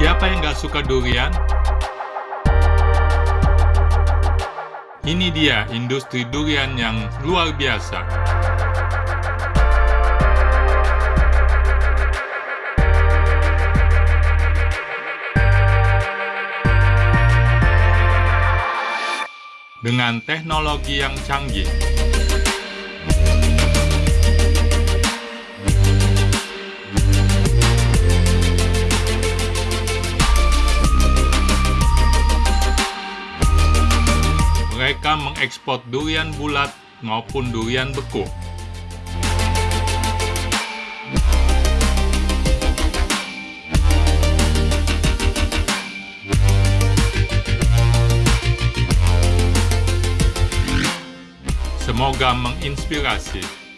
Siapa yang gak suka durian? Ini dia industri durian yang luar biasa. Dengan teknologi yang canggih, mereka mengekspor durian bulat maupun durian beku. Semoga menginspirasi